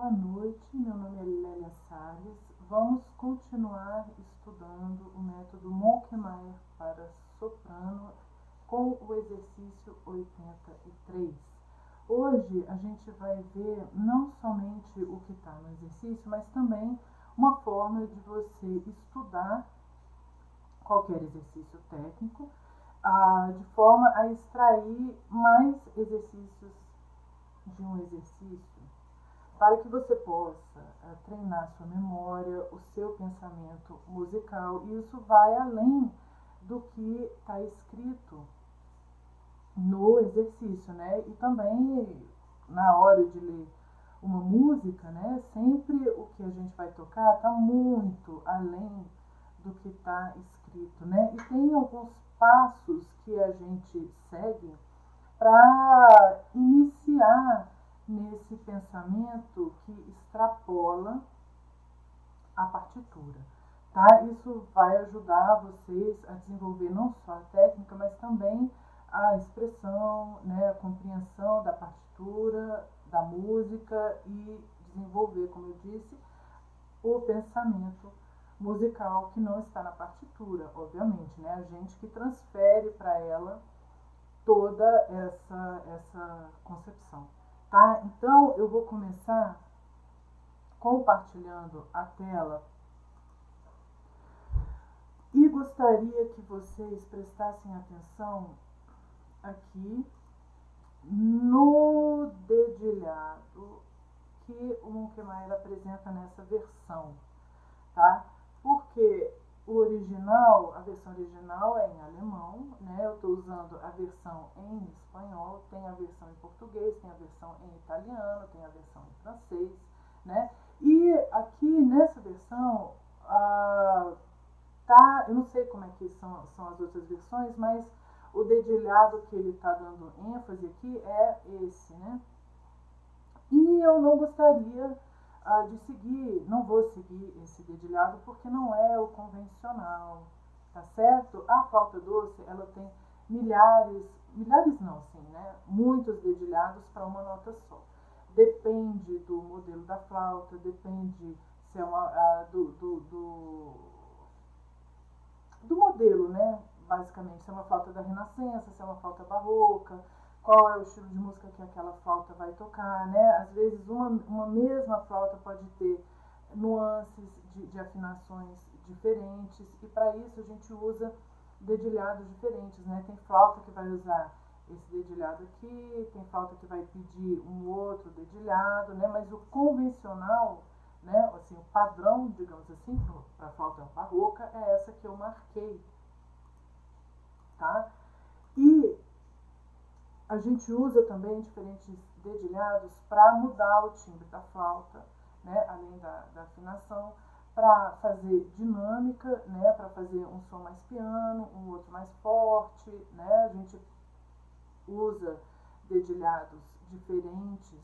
Boa noite, meu nome é Lélia Salles. Vamos continuar estudando o método Monkmeyer para soprano com o exercício 83. Hoje a gente vai ver não somente o que está no exercício, mas também uma forma de você estudar qualquer exercício técnico, ah, de forma a extrair mais exercícios de um exercício, para que você possa ah, treinar sua memória, o seu pensamento musical, e isso vai além do que está escrito no exercício, né? E também na hora de ler uma música, né? Sempre o que a gente vai tocar está muito além do que está escrito, né? E tem alguns passos que a gente segue para iniciar nesse pensamento que extrapola a partitura. Tá? Isso vai ajudar vocês a desenvolver não só a técnica, mas também a expressão, né, a compreensão da partitura, da música e desenvolver, como eu disse, o pensamento musical que não está na partitura, obviamente, né? A gente que transfere para ela toda essa essa concepção, tá? Então eu vou começar compartilhando a tela e gostaria que vocês prestassem atenção aqui no dedilhado que o Munkemeyer apresenta nessa versão, tá? Porque o original, a versão original é em alemão, né? Eu estou usando a versão em espanhol, tem a versão em português, tem a versão em italiano, tem a versão em francês, né? E aqui nessa versão, ah, tá, eu não sei como é que são, são as outras versões, mas o dedilhado que ele está dando ênfase aqui é esse, né? E eu não gostaria ah, de seguir, não vou seguir esse dedilhado porque não é o convencional, tá certo? A flauta doce, ela tem milhares, milhares não, sim, né? Muitos dedilhados para uma nota só. Depende do modelo da flauta, depende se é uma, ah, do, do, do, do modelo, né? basicamente, se é uma flauta da Renascença, se é uma flauta barroca, qual é o estilo de música que aquela flauta vai tocar, né? Às vezes uma, uma mesma flauta pode ter nuances de, de afinações diferentes e para isso a gente usa dedilhados diferentes, né? Tem flauta que vai usar esse dedilhado aqui, tem flauta que vai pedir um outro dedilhado, né? Mas o convencional, né? Assim, o padrão, digamos assim, para flauta barroca é essa que eu marquei tá? E a gente usa também diferentes dedilhados para mudar o timbre da flauta, né? além da, da afinação, para fazer dinâmica, né? para fazer um som mais piano, um outro mais forte. Né? A gente usa dedilhados diferentes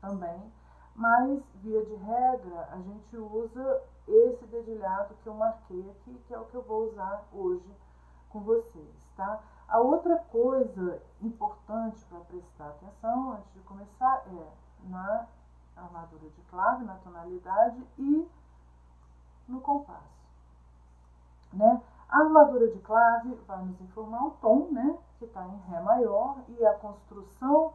também, mas via de regra a gente usa esse dedilhado que eu marquei aqui, que é o que eu vou usar hoje com vocês, tá? A outra coisa importante para prestar atenção antes de começar é na armadura de clave, na tonalidade e no compasso, né? A armadura de clave vai nos informar o tom, né, que está em Ré maior e a construção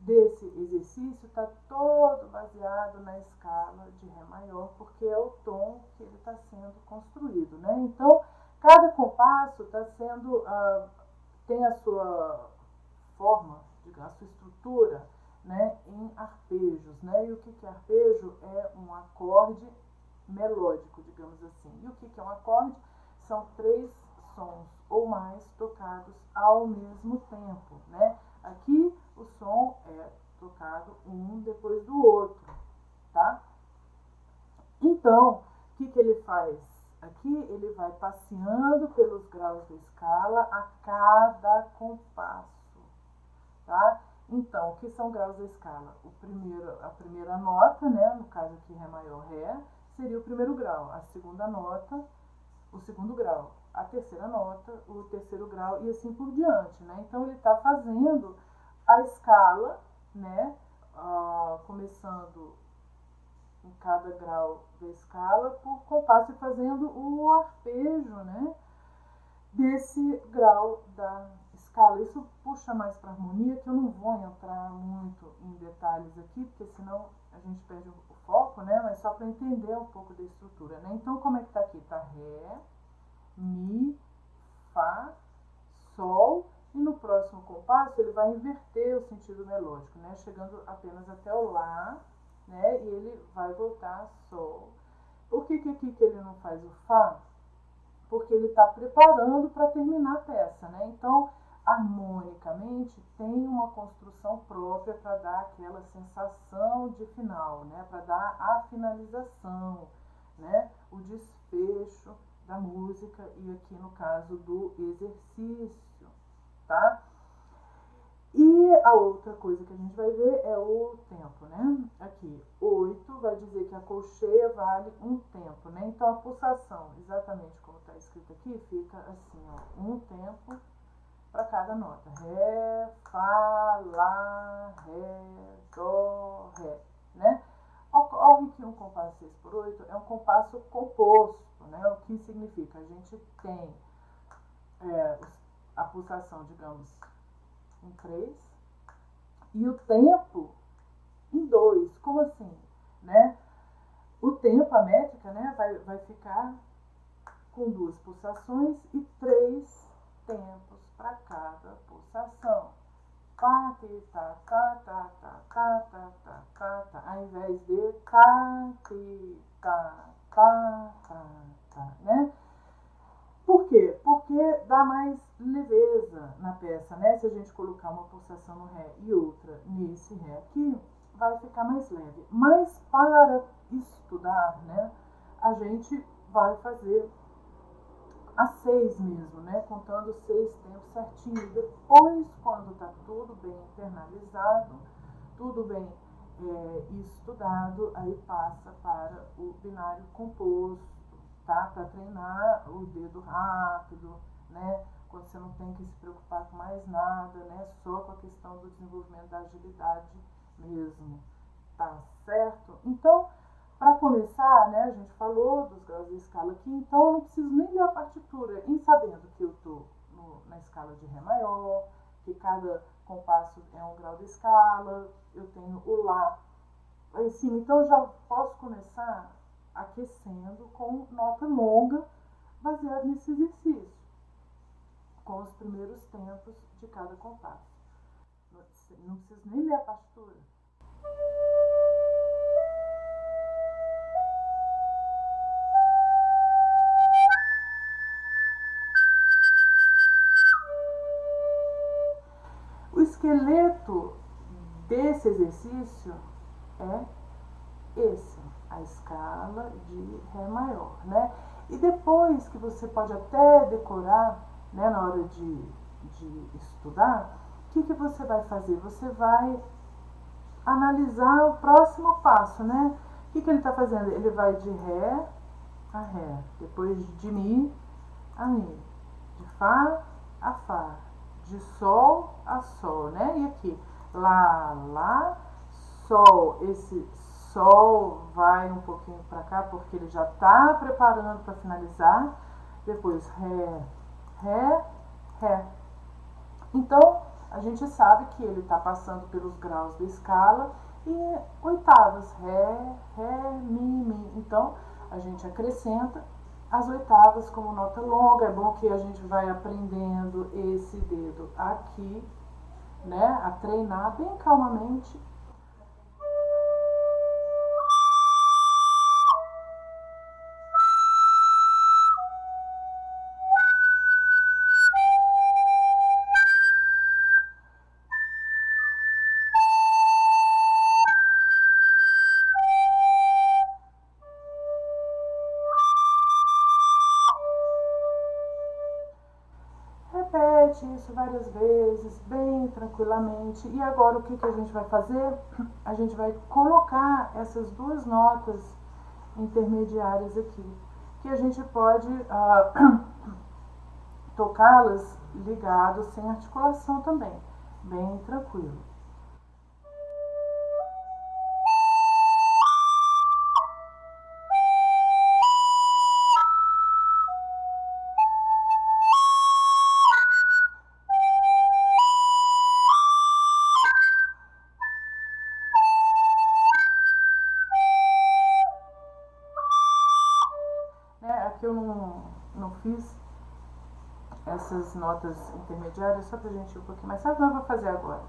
desse exercício está todo baseado na escala de Ré maior, porque é o tom que ele está sendo construído, né? Então, Cada compasso está sendo, uh, tem a sua forma, a sua estrutura né, em arpejos. Né? E o que, que é arpejo? É um acorde melódico, digamos assim. E o que, que é um acorde? São três sons ou mais tocados ao mesmo tempo. Né? Aqui o som é tocado um depois do outro. Tá? Então, o que, que ele faz? Aqui ele vai passeando pelos graus da escala a cada compasso, tá? Então, o que são graus da escala? O primeiro, a primeira nota, né, no caso aqui Ré maior Ré, seria o primeiro grau. A segunda nota, o segundo grau. A terceira nota, o terceiro grau e assim por diante, né? Então, ele está fazendo a escala, né, uh, começando em cada grau da escala por compasso e fazendo o arpejo, né? Desse grau da escala. Isso puxa mais para harmonia, que eu não vou entrar muito em detalhes aqui, porque senão a gente perde o foco, né? Mas só para entender um pouco da estrutura, né? Então, como é que tá aqui? Tá Ré, Mi, Fá, Sol, e no próximo compasso ele vai inverter o sentido melódico, né? Chegando apenas até o Lá, né? E ele vai voltar Sol. Por que, que aqui que ele não faz o Fá? Porque ele está preparando para terminar a peça, né? Então, harmonicamente, tem uma construção própria para dar aquela sensação de final, né? Para dar a finalização, né? O desfecho da música e aqui no caso do exercício, tá? E a outra coisa que a gente vai ver é o tempo, né? Aqui, 8 vai dizer que a colcheia vale um tempo, né? Então, a pulsação, exatamente como está escrito aqui, fica assim, ó, um tempo para cada nota. Ré, Fá, Lá, Ré, Dó, Ré, né? Ocorre que um compasso 6 por 8 é um compasso composto, né? O que significa? A gente tem é, a pulsação, digamos, em 3 e o tempo em 2. Como assim? Né? O tempo, a métrica, né, vai, vai ficar com duas pulsações e três tempos para cada pulsação. Ti, tá, tá, tá, tá, tá, tá, tá, tá, tá, ao invés de tá, tá, tá, tá, tá, né? Por quê? Porque dá mais leveza na peça, né? Se a gente colocar uma pulsação no Ré e outra nesse Ré aqui, vai ficar mais leve. Mas para estudar, né, a gente vai fazer a seis mesmo, né? Contando seis tempos certinho. Depois, quando tá tudo bem internalizado, tudo bem é, estudado, aí passa para o binário composto tá? Para treinar o dedo rápido, né? Você não tem que se preocupar com mais nada, né? Só com a questão do desenvolvimento da agilidade mesmo, tá certo? Então, para começar, né, a gente falou dos graus de escala aqui, então eu não preciso nem ler a partitura, em sabendo que eu estou na escala de Ré maior, que cada compasso é um grau de escala, eu tenho o Lá lá em cima, então já posso começar aquecendo com nota longa, baseado nesse exercício, com os primeiros tempos de cada compasso. Não preciso nem ler a partitura. O esqueleto desse exercício é esse a escala de Ré maior, né? E depois que você pode até decorar, né, na hora de, de estudar, o que, que você vai fazer? Você vai analisar o próximo passo, né? O que, que ele está fazendo? Ele vai de Ré a Ré, depois de Mi a Mi, de Fá a Fá, de Sol a Sol, né? E aqui, Lá, Lá, Sol, esse Sol vai um pouquinho para cá, porque ele já está preparando para finalizar. Depois Ré, Ré, Ré. Então, a gente sabe que ele está passando pelos graus da escala e oitavas, Ré, Ré, Mi, Mi. Então, a gente acrescenta as oitavas como nota longa. É bom que a gente vai aprendendo esse dedo aqui, né? A treinar bem calmamente várias vezes, bem tranquilamente. E agora o que, que a gente vai fazer? A gente vai colocar essas duas notas intermediárias aqui, que a gente pode uh, tocá-las ligados sem articulação também, bem tranquilo. Essas notas intermediárias só pra gente ir um pouquinho mais rápido, mas eu vou fazer agora.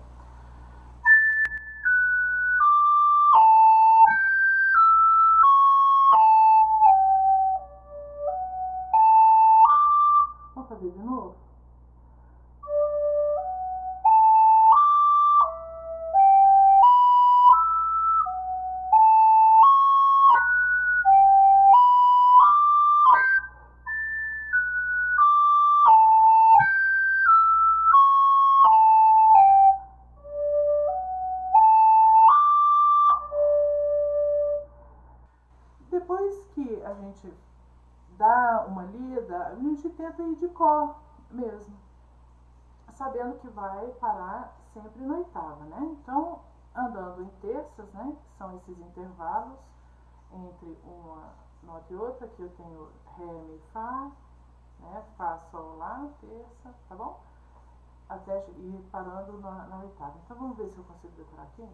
Gente dá uma lida, a gente tenta ir de cor mesmo, sabendo que vai parar sempre na oitava, né? Então, andando em terças, né, que são esses intervalos entre uma nota e outra, que eu tenho Ré, Mi, Fá, né, Fá, Sol, Lá, terça, tá bom? Até ir parando na, na oitava. Então, vamos ver se eu consigo decorar aqui.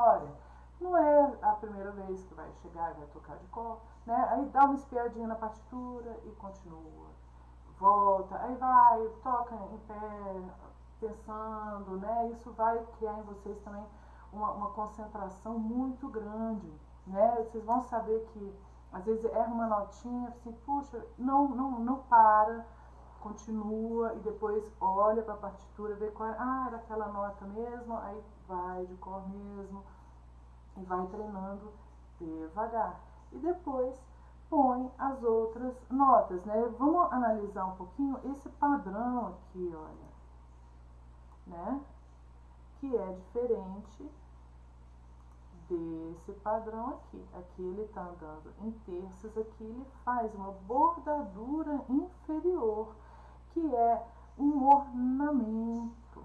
Vocês a memória. Não é a primeira vez que vai chegar e vai tocar de cor, né? Aí dá uma espiadinha na partitura e continua. Volta, aí vai, toca em pé, pensando, né? Isso vai criar em vocês também uma, uma concentração muito grande, né? Vocês vão saber que às vezes erra uma notinha, assim, puxa, não, não, não para, continua e depois olha para a partitura, vê qual é, ah, era aquela nota mesmo, aí vai de cor mesmo e vai treinando devagar. E depois põe as outras notas, né? Vamos analisar um pouquinho esse padrão aqui, olha, né? Que é diferente desse padrão aqui. Aqui ele está andando em terças, aqui ele faz uma bordadura inferior, que é um ornamento,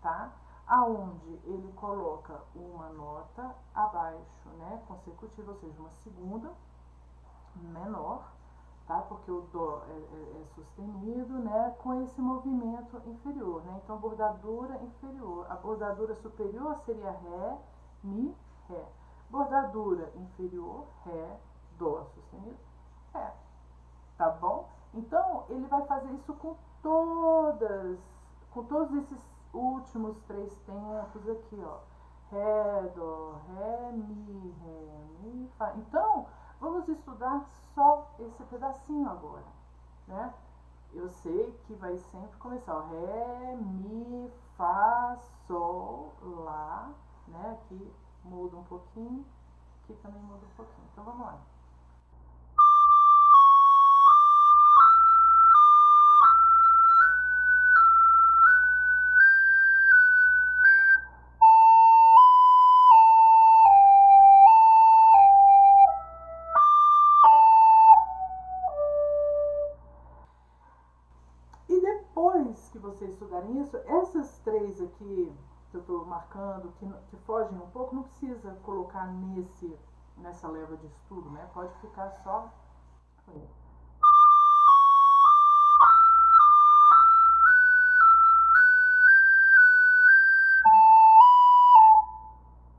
tá? Aonde ele coloca uma nota abaixo, né, consecutiva, ou seja, uma segunda menor, tá? Porque o dó é, é, é sustenido, né, com esse movimento inferior, né? Então, bordadura inferior. A bordadura superior seria ré, mi, Ré. Bordadura inferior, Ré, Dó sustenido, Ré. Tá bom? Então, ele vai fazer isso com todas, com todos esses últimos três tempos aqui, ó. Ré, Dó, Ré, Mi, Ré, Mi, Fá. Então, vamos estudar só esse pedacinho agora, né? Eu sei que vai sempre começar, ó. Ré, Mi, Fá, Sol, Lá, né? Aqui muda um pouquinho, aqui também muda um pouquinho. Então vamos lá. Três aqui que eu estou marcando, que, que fogem um pouco, não precisa colocar nesse, nessa leva de estudo, né? Pode ficar só.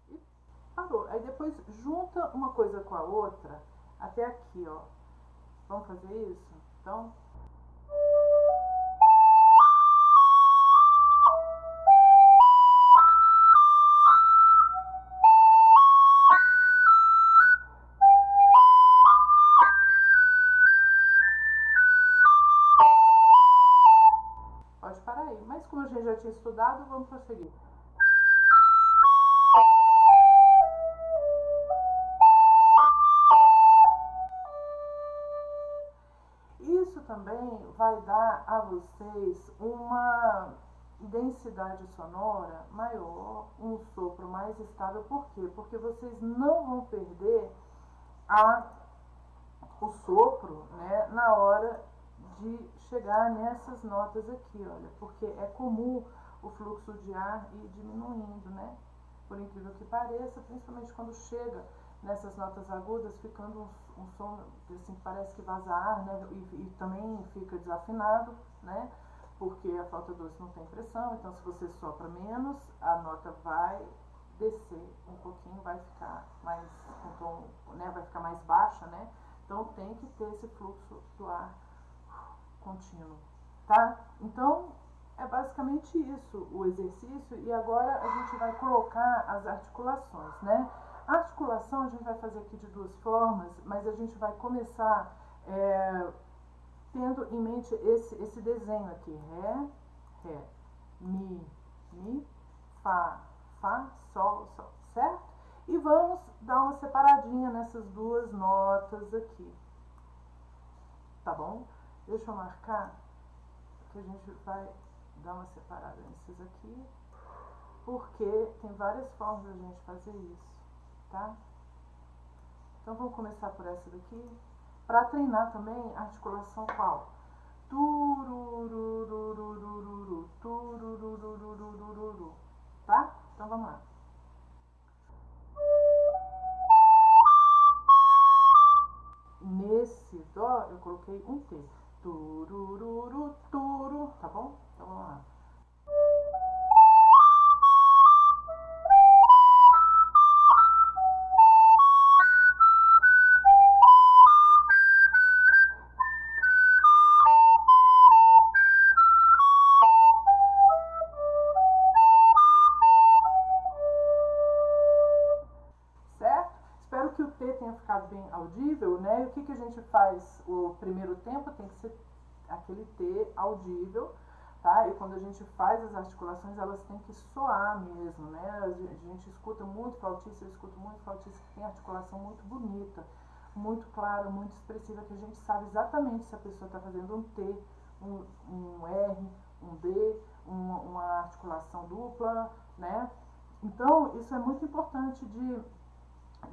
E parou. Aí depois junta uma coisa com a outra até aqui, ó. Vamos fazer isso? Então. Estudado, vamos prosseguir. Isso também vai dar a vocês uma densidade sonora maior, um sopro mais estável. Por quê? Porque vocês não vão perder a, o sopro né, na hora de chegar nessas notas aqui, olha, porque é comum o fluxo de ar ir diminuindo, né? Por incrível que pareça, principalmente quando chega nessas notas agudas, ficando um, um som assim, parece que vaza ar, né? E, e, também fica desafinado, né? Porque a flauta doce não tem pressão, então se você sopra menos, a nota vai descer um pouquinho, vai ficar mais com tom, né? Vai ficar mais baixa, né? Então tem que ter esse fluxo do ar contínuo, tá? Então é basicamente isso o exercício e agora a gente vai colocar as articulações, né? A articulação a gente vai fazer aqui de duas formas, mas a gente vai começar é, tendo em mente esse, esse desenho aqui, Ré, Ré, Mi, Mi, Fá, Fá, Sol, Sol, certo? E vamos dar uma separadinha nessas duas notas aqui, tá bom? Deixa eu marcar que a gente vai dar uma separada nesses aqui, porque tem várias formas da gente fazer isso, tá? Então vamos começar por essa daqui. Para treinar também a articulação qual? Turururururururu, turururururururu, tá? Então vamos lá. Nesse dó eu coloquei um T. Turururu, turu, tá bom? Então vamos lá. Audível, né? E o que, que a gente faz? O primeiro tempo tem que ser aquele T audível, tá? E quando a gente faz as articulações, elas têm que soar mesmo, né? A gente escuta muito flautista, eu escuto muito flautista que tem articulação muito bonita, muito clara, muito expressiva, que a gente sabe exatamente se a pessoa está fazendo um T, um, um R, um D, uma, uma articulação dupla, né? Então, isso é muito importante de,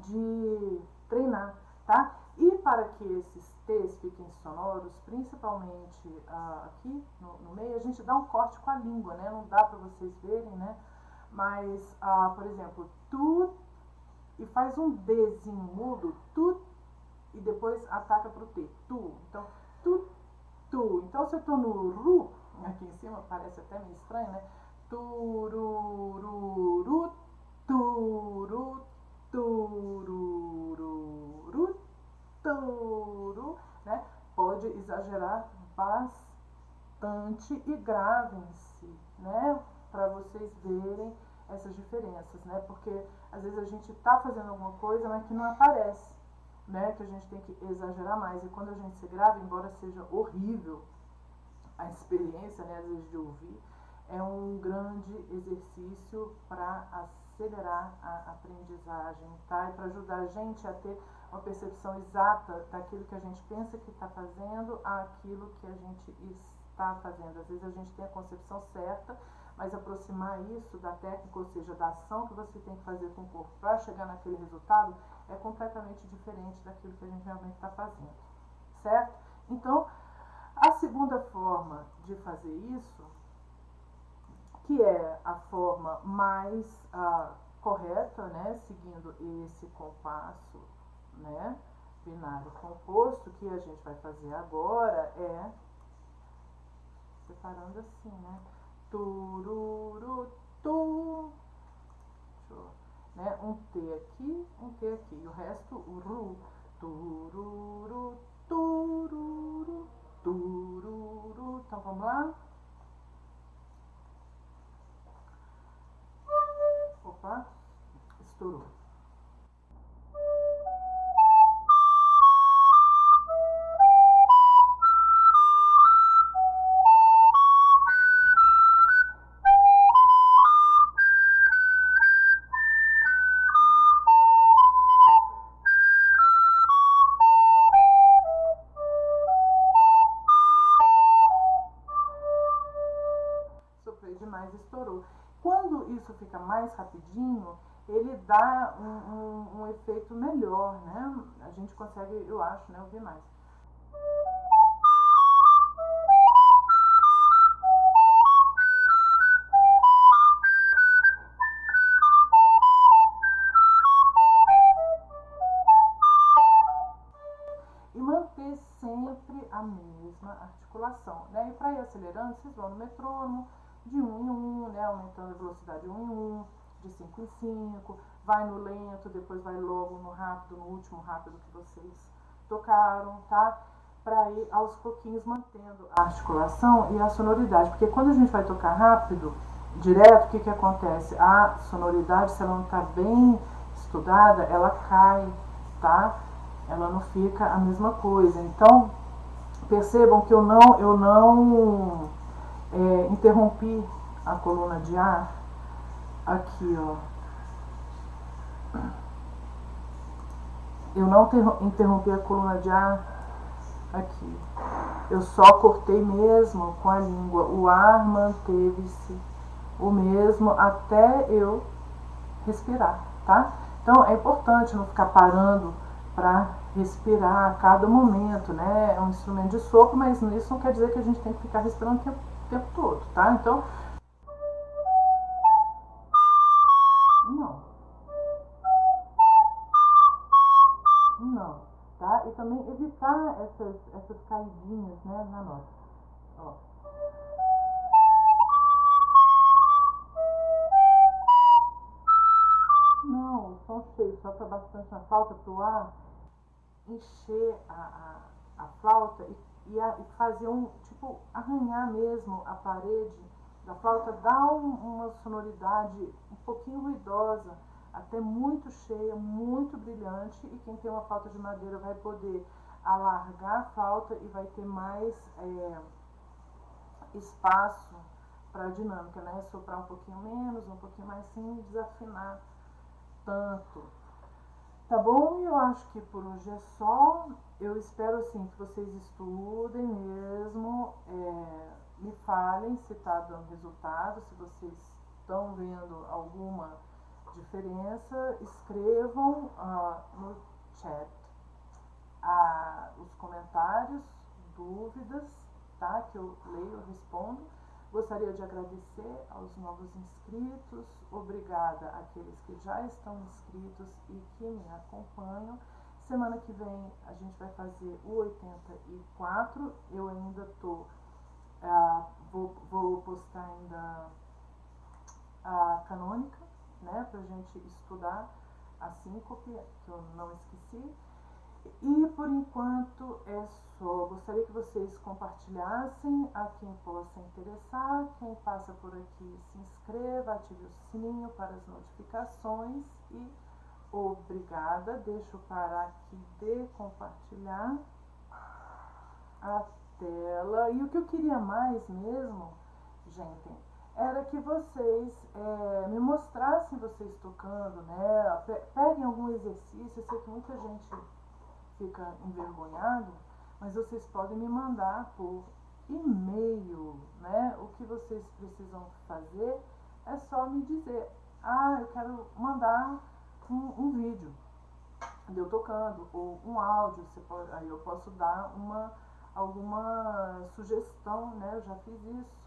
de treinar tá? E para que esses T's fiquem sonoros, principalmente uh, aqui no, no, meio, a gente dá um corte com a língua, né? Não dá para vocês verem, né? Mas, uh, por exemplo, tu e faz um Dzinho mudo, tu, e depois ataca para o T, tu. Então, tu, tu. Então, se eu estou no ru, aqui em cima, parece até meio estranho, né? Turururu, turu, tururu, turu, né? Pode exagerar bastante e gravem-se, né? Para vocês verem essas diferenças, né? Porque às vezes a gente tá fazendo alguma coisa, mas que não aparece, né? Que a gente tem que exagerar mais. E quando a gente se grava, embora seja horrível a experiência, né? Às vezes de ouvir, é um grande exercício para acelerar a aprendizagem, tá? E para ajudar a gente a ter uma percepção exata daquilo que a gente pensa que está fazendo àquilo que a gente está fazendo. Às vezes a gente tem a concepção certa, mas aproximar isso da técnica, ou seja, da ação que você tem que fazer com o corpo para chegar naquele resultado, é completamente diferente daquilo que a gente realmente está fazendo, certo? Então, a segunda forma de fazer isso que é a forma mais uh, correta, né, seguindo esse compasso, né, binário composto, que a gente vai fazer agora é separando assim, né, tururu, tu, né, um T aqui, um T aqui, e o resto, o ru, tururu, tururu, tururu, então vamos lá? Opa, estourou. fica mais rapidinho, ele dá um, um, um efeito melhor, né? A gente consegue, eu acho, né, ouvir mais. sempre a mesma articulação. Né? E para ir acelerando, vocês vão no metrônomo, de 1 em 1, né? aumentando a velocidade de 1 em 1, de 5 em 5, vai no lento, depois vai logo no rápido, no último rápido que vocês tocaram, tá? Para ir aos pouquinhos mantendo a articulação e a sonoridade, porque quando a gente vai tocar rápido, direto, o que, que acontece? A sonoridade, se ela não está bem estudada, ela cai, tá? Ela não fica a mesma coisa. Então, percebam que eu não, eu não é, interrompi a coluna de ar aqui, ó. Eu não interrompi a coluna de ar aqui. Eu só cortei mesmo com a língua. O ar manteve-se o mesmo até eu respirar, tá? Então é importante não ficar parando para respirar a cada momento, né? É um instrumento de sopro, mas isso não quer dizer que a gente tem que ficar respirando o tempo, o tempo todo, tá? Então. Não. Não, tá? E também evitar essas, essas caidinhas, né, na nota. Ó. Não, o som cheio, sopra bastante na flauta para o ar encher a, a, a flauta e, e, a, e, fazer um, tipo, arranhar mesmo a parede da flauta, dá um, uma sonoridade um pouquinho ruidosa, até muito cheia, muito brilhante, e quem tem uma flauta de madeira vai poder alargar a flauta e vai ter mais é, espaço para a dinâmica, né? Soprar um pouquinho menos, um pouquinho mais sem desafinar tanto. Tá bom? Eu acho que por hoje é só. Eu espero assim que vocês estudem mesmo, é, me falem se está dando resultado, se vocês estão vendo alguma diferença, escrevam ah, no chat ah, os comentários, dúvidas, tá? Que eu leio, respondo. Gostaria de agradecer aos novos inscritos, obrigada àqueles que já estão inscritos e que me acompanham. Semana que vem a gente vai fazer o 84. Eu ainda tô, uh, vou, vou postar ainda a canônica, né, pra gente estudar a síncope, que eu não esqueci. E por enquanto é só. Gostaria que vocês compartilhassem a quem possa interessar. Quem passa por aqui se inscreva, ative o sininho para as notificações e obrigada. Deixa eu parar aqui de compartilhar a tela. E o que eu queria mais mesmo, gente, era que vocês é, me mostrassem vocês tocando, né? Peguem algum exercício. Eu sei que muita gente fica envergonhado, mas vocês podem me mandar por e-mail, né? O que vocês precisam fazer é só me dizer, ah, eu quero mandar um, um vídeo de eu tocando, ou um áudio, pode, aí eu posso dar uma, alguma sugestão, né? Eu já fiz isso.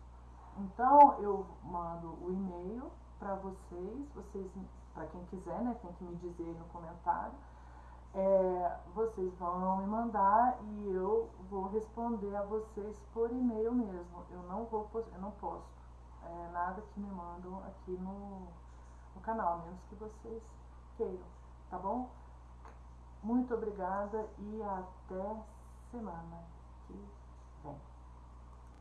Então eu mando o e-mail para vocês, vocês, para quem quiser, né? Tem que me dizer no comentário é, vocês vão me mandar e eu vou responder a vocês por e-mail mesmo. Eu não vou, eu não posto é, nada que me mandam aqui no, no canal, menos que vocês queiram, tá bom? Muito obrigada e até semana que vem.